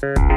Bye.